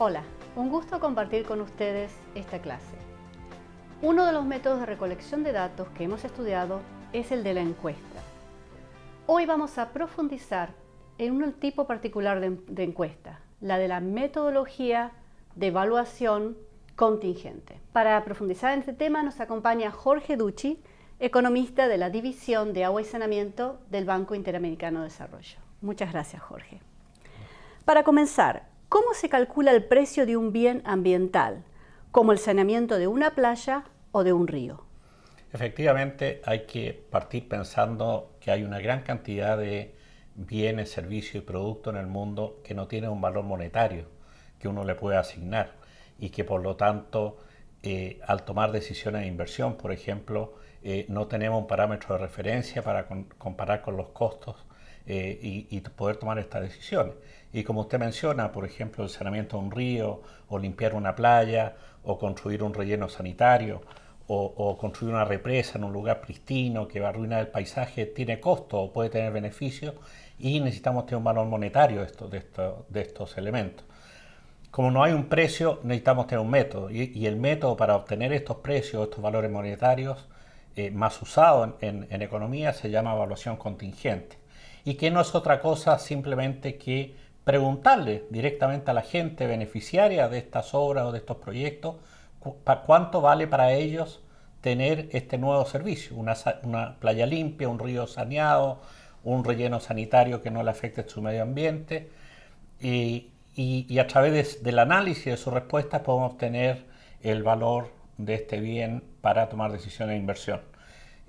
Hola, un gusto compartir con ustedes esta clase. Uno de los métodos de recolección de datos que hemos estudiado es el de la encuesta. Hoy vamos a profundizar en un tipo particular de, encuesta, la de la metodología de evaluación contingente. Para profundizar en este tema nos acompaña Jorge Ducci, economista de la División de Agua y Saneamiento del Banco Interamericano de Desarrollo. Muchas gracias, Jorge. Para comenzar, ¿cómo se calcula el precio de un bien ambiental, como el saneamiento de una playa o de un río? Efectivamente, hay que partir pensando que hay una gran cantidad de bienes, servicios y productos en el mundo que no tienen un valor monetario que uno le puede asignar y que por lo tanto eh, al tomar decisiones de inversión, por ejemplo, eh, no tenemos un parámetro de referencia para comparar con los costos eh, y, poder tomar estas decisiones. Y como usted menciona, por ejemplo, el saneamiento de un río, o limpiar una playa, o construir un relleno sanitario, o, construir una represa en un lugar pristino que va a arruinar el paisaje, tiene costo o puede tener beneficio y necesitamos tener un valor monetario de, de estos elementos. Como no hay un precio, necesitamos tener un método y, el método para obtener estos precios, estos valores monetarios eh, más usado en, economía se llama evaluación contingente y que no es otra cosa simplemente que preguntarle directamente a la gente beneficiaria de estas obras o de estos proyectos cuánto vale para ellos tener este nuevo servicio, una, playa limpia, un río saneado, un relleno sanitario que no le afecte su medio ambiente y, y, a través del análisis de sus respuestas podemos obtener el valor de este bien para tomar decisiones de inversión.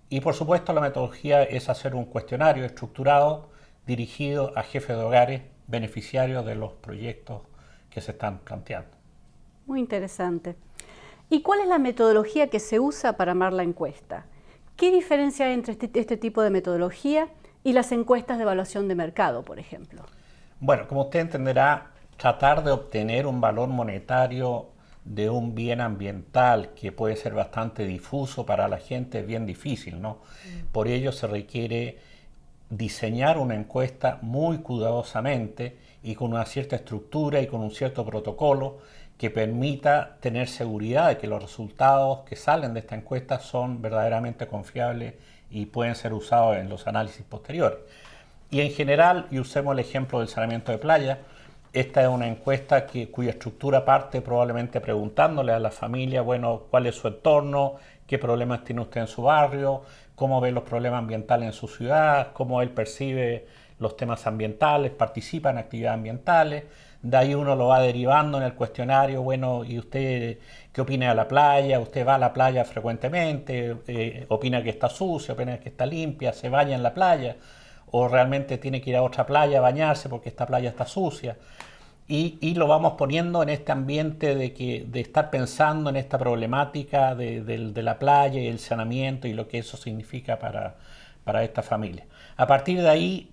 Y por supuesto la metodología es hacer un cuestionario estructurado dirigido a jefes de hogares beneficiarios de los proyectos que se están planteando. Muy interesante. ¿Y cuál es la metodología que se usa para armar la encuesta? ¿Qué diferencia hay entre este, este tipo de metodología y las encuestas de evaluación de mercado, por ejemplo? Bueno, como usted entenderá, tratar de obtener un valor monetario de un bien ambiental que puede ser bastante difuso para la gente es bien difícil, ¿no? Mm. Por ello se requiere diseñar una encuesta muy cuidadosamente y con una cierta estructura y con un cierto protocolo que permita tener seguridad de que los resultados que salen de esta encuesta son verdaderamente confiables y pueden ser usados en los análisis posteriores. Y en general, y usemos el ejemplo del saneamiento de playa, esta es una encuesta que, cuya estructura parte probablemente preguntándole a la familia, bueno, cuál es su entorno, qué problemas tiene usted en su barrio, cómo ve los problemas ambientales en su ciudad, cómo él percibe los temas ambientales, participa en actividades ambientales. De ahí uno lo va derivando en el cuestionario, bueno, ¿y usted qué opina de la playa? ¿Usted va a la playa frecuentemente? Eh, ¿Opina que está sucia? ¿Opina que está limpia? ¿Se baña en la playa? O realmente tiene que ir a otra playa a bañarse porque esta playa está sucia. Y, lo vamos poniendo en este ambiente de, que, de estar pensando en esta problemática de, la playa y el saneamiento y lo que eso significa para, para esta familia. A partir de ahí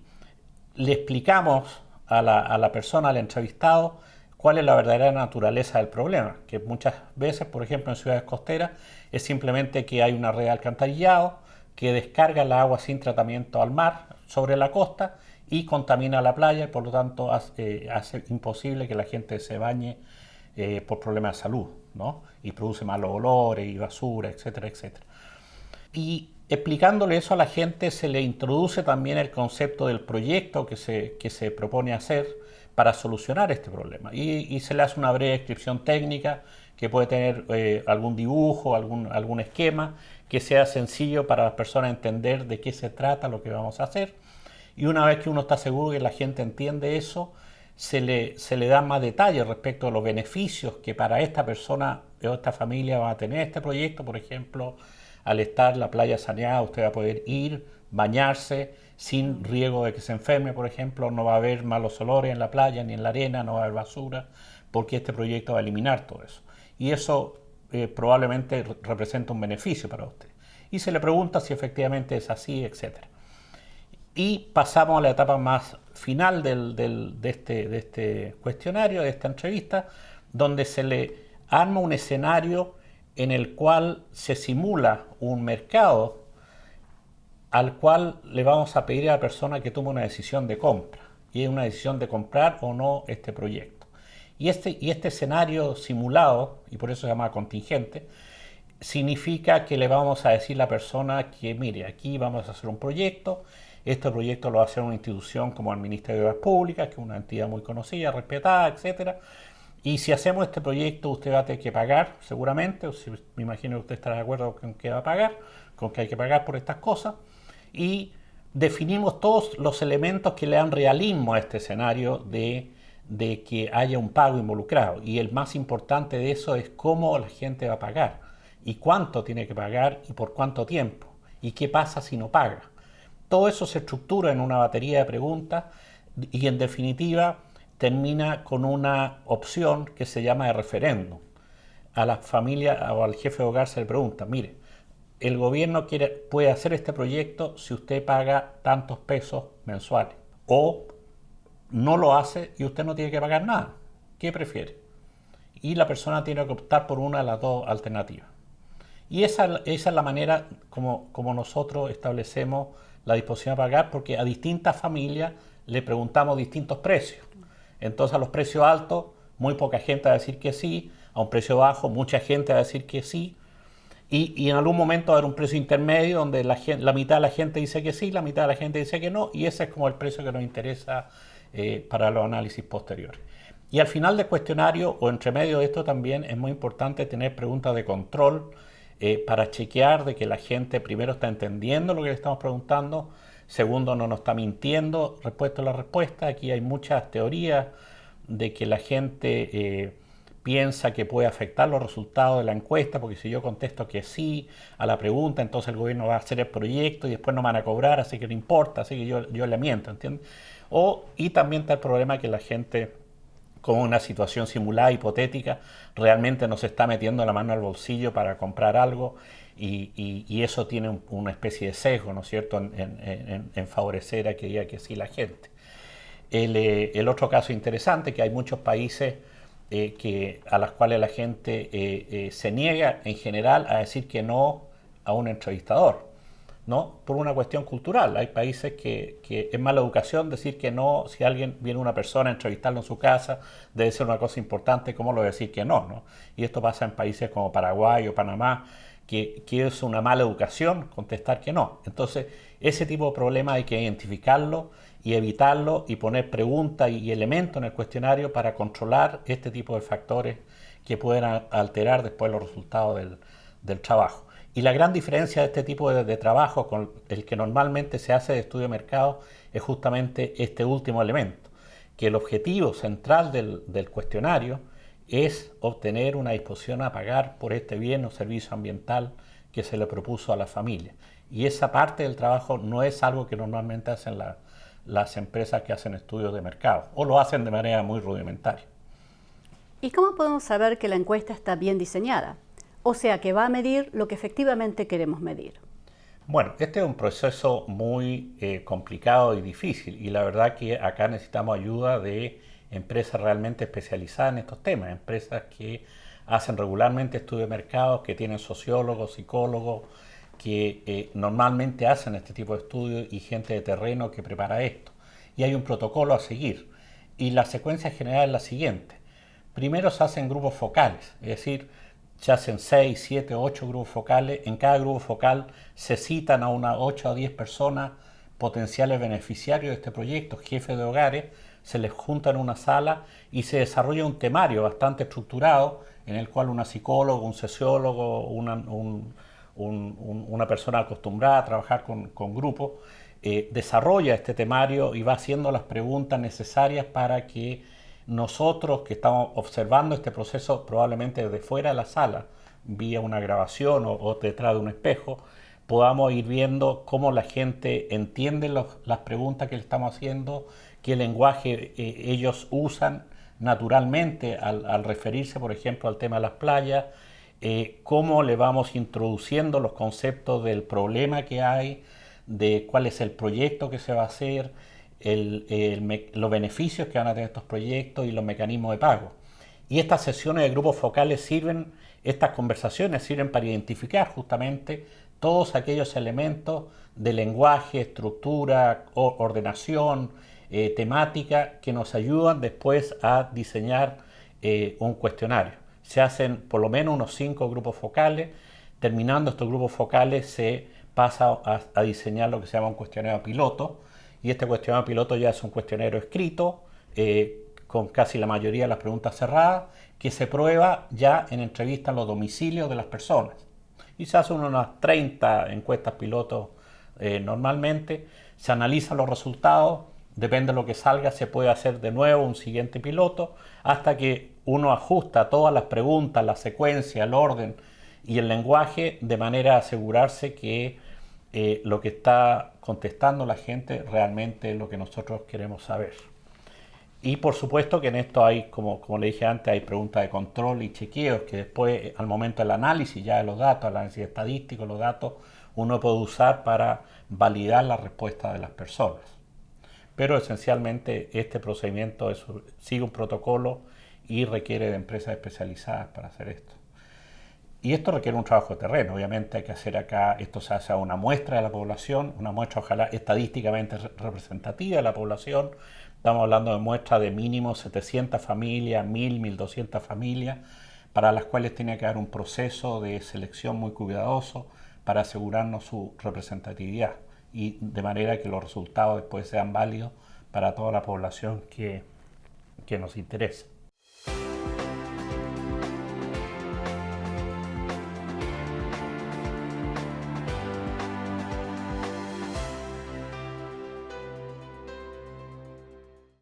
le explicamos a la, a la persona, al entrevistado, cuál es la verdadera naturaleza del problema, que muchas veces, por ejemplo, en ciudades costeras, es simplemente que hay una red de alcantarillado que descarga el agua sin tratamiento al mar, sobre la costa y contamina la playa y por lo tanto hace, eh, imposible que la gente se bañe eh, por problemas de salud ¿no? y produce malos olores y basura, etcétera, etcétera. Y explicándole eso a la gente se le introduce también el concepto del proyecto que se, que se propone hacer para solucionar este problema y, se le hace una breve descripción técnica que puede tener eh, algún dibujo, algún, algún esquema que sea sencillo para las personas entender de qué se trata lo que vamos a hacer. Y una vez que uno está seguro que la gente entiende eso, se le, se le da más detalles respecto a los beneficios que para esta persona o esta familia va a tener este proyecto. Por ejemplo, al estar la playa saneada, usted va a poder ir, bañarse sin riesgo de que se enferme, por ejemplo, no va a haber malos olores en la playa ni en la arena, no va a haber basura, porque este proyecto va a eliminar todo eso. Y eso eh, probablemente representa un beneficio para usted. Y se le pregunta si efectivamente es así, etc. Y pasamos a la etapa más final de, este, de este cuestionario, de esta entrevista, donde se le arma un escenario en el cual se simula un mercado al cual le vamos a pedir a la persona que tome una decisión de compra y es una decisión de comprar o no este proyecto. Y este, y este escenario simulado, y por eso se llama contingente, significa que le vamos a decir a la persona que, mire, aquí vamos a hacer un proyecto, este proyecto lo va a hacer una institución como el Ministerio de Obras Públicas, que es una entidad muy conocida, respetada, etcétera. Y si hacemos este proyecto, usted va a tener que pagar, seguramente, o si, me imagino que usted estará de acuerdo con que va a pagar, con que hay que pagar por estas cosas. Y definimos todos los elementos que le dan realismo a este escenario de, de que haya un pago involucrado. Y el más importante de eso es cómo la gente va a pagar y cuánto tiene que pagar y por cuánto tiempo y qué pasa si no paga. Todo eso se estructura en una batería de preguntas y en definitiva termina con una opción que se llama de referéndum. A la familia o al jefe de hogar se le pregunta, mire, el gobierno puede hacer este proyecto si usted paga tantos pesos mensuales o no lo hace y usted no tiene que pagar nada. ¿Qué prefiere? Y la persona tiene que optar por una de las dos alternativas. Y esa, esa es la manera como, como nosotros establecemos la disposición a pagar porque a distintas familias le preguntamos distintos precios. Entonces a los precios altos, muy poca gente va a decir que sí, a un precio bajo, mucha gente va a decir que sí, y, en algún momento va a haber un precio intermedio donde la, la, mitad de la gente dice que sí, la mitad de la gente dice que no, y ese es como el precio que nos interesa eh, para los análisis posteriores. Y al final del cuestionario o entre medio de esto también es muy importante tener preguntas de control, eh, para chequear de que la gente primero está entendiendo lo que le estamos preguntando, segundo no nos está mintiendo respecto a la respuesta. Aquí hay muchas teorías de que la gente eh, piensa que puede afectar los resultados de la encuesta, porque si yo contesto que sí a la pregunta, entonces el gobierno va a hacer el proyecto y después no van a cobrar, así que no importa, así que yo, yo le miento, ¿entiendes? O, y también está el problema que la gente como una situación simulada, hipotética, realmente nos está metiendo la mano al bolsillo para comprar algo y, eso tiene una especie de sesgo, ¿no es cierto?, en, favorecer a que diga que sí la gente. Eh, el, otro caso interesante, que hay muchos países eh, que, a los cuales la gente eh, se niega en general a decir que no a un entrevistador. ¿no? Por una cuestión cultural. Hay países que, que, es mala educación decir que no, si alguien viene una persona a entrevistarlo en su casa, debe ser una cosa importante, ¿cómo lo decir que no, no? Y esto pasa en países como Paraguay o Panamá, que, que es una mala educación contestar que no. Entonces, ese tipo de problema hay que identificarlo y evitarlo y poner preguntas y elementos en el cuestionario para controlar este tipo de factores que pueden alterar después los resultados del, del trabajo. Y la gran diferencia de este tipo de, trabajo con el que normalmente se hace de estudio de mercado es justamente este último elemento, que el objetivo central del, cuestionario es obtener una disposición a pagar por este bien o servicio ambiental que se le propuso a la familia. Y esa parte del trabajo no es algo que normalmente hacen las empresas que hacen estudios de mercado o lo hacen de manera muy rudimentaria. ¿Y cómo podemos saber que la encuesta está bien diseñada? o sea que va a medir lo que efectivamente queremos medir. Bueno, este es un proceso muy eh, complicado y difícil y la verdad que acá necesitamos ayuda de empresas realmente especializadas en estos temas, empresas que hacen regularmente estudios de mercados, que tienen sociólogos, psicólogos, que eh, normalmente hacen este tipo de estudios y gente de terreno que prepara esto. Y hay un protocolo a seguir. Y la secuencia general es la siguiente. Primero se hacen grupos focales, es decir, se hacen 6, 7, 8 grupos focales. En cada grupo focal se citan a unas 8 a 10 personas potenciales beneficiarios de este proyecto, jefes de hogares, se les junta en una sala y se desarrolla un temario bastante estructurado en el cual una psicóloga, un sociólogo, una, una persona acostumbrada a trabajar con, grupos, eh, desarrolla este temario y va haciendo las preguntas necesarias para que nosotros que estamos observando este proceso probablemente desde fuera de la sala, vía una grabación o, detrás de un espejo, podamos ir viendo cómo la gente entiende las preguntas que le estamos haciendo, qué lenguaje eh, ellos usan naturalmente al, referirse, por ejemplo, al tema de las playas, eh, cómo le vamos introduciendo los conceptos del problema que hay, de cuál es el proyecto que se va a hacer, los beneficios que van a tener estos proyectos y los mecanismos de pago. Y estas sesiones de grupos focales sirven, estas conversaciones sirven para identificar justamente todos aquellos elementos de lenguaje, estructura, ordenación, eh, temática que nos ayudan después a diseñar eh, un cuestionario. Se hacen por lo menos unos cinco grupos focales. Terminando estos grupos focales se pasa a, diseñar lo que se llama un cuestionario piloto. Y este cuestionario piloto ya es un cuestionario escrito, eh, con casi la mayoría de las preguntas cerradas, que se prueba ya en entrevista en los domicilios de las personas. Y se hacen unas 30 encuestas pilotos eh, normalmente, se analizan los resultados, depende de lo que salga, se puede hacer de nuevo un siguiente piloto, hasta que uno ajusta todas las preguntas, la secuencia, el orden y el lenguaje, de manera a asegurarse que eh, lo que está contestando la gente realmente es lo que nosotros queremos saber. Y por supuesto que en esto hay, como, como le dije antes, hay preguntas de control y chequeos que después, al momento del análisis ya de los datos, el análisis estadístico, los datos, uno puede usar para validar la respuesta de las personas. Pero esencialmente este procedimiento sigue un protocolo y requiere de empresas especializadas para hacer esto. Y esto requiere un trabajo de terreno, obviamente hay que hacer acá, esto se hace a una muestra de la población, una muestra ojalá estadísticamente representativa de la población, estamos hablando de muestras de mínimo 700 familias, 1000, 1200 familias, para las cuales tiene que haber un proceso de selección muy cuidadoso para asegurarnos su representatividad y de manera que los resultados después sean válidos para toda la población que, que nos interesa.